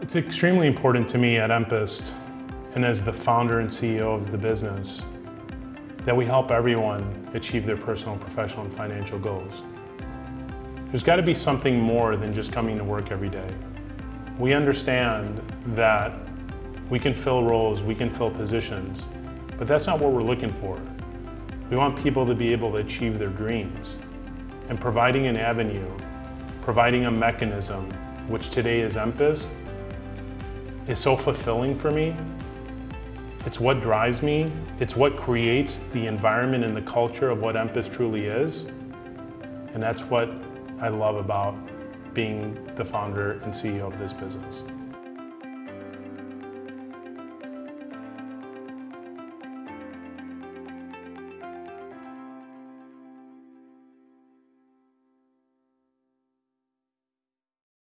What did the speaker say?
It's extremely important to me at Empist and as the founder and CEO of the business that we help everyone achieve their personal, professional, and financial goals. There's got to be something more than just coming to work every day. We understand that we can fill roles, we can fill positions, but that's not what we're looking for. We want people to be able to achieve their dreams. And providing an avenue, providing a mechanism, which today is Empist, is so fulfilling for me. It's what drives me. It's what creates the environment and the culture of what Empist truly is. And that's what I love about being the founder and CEO of this business.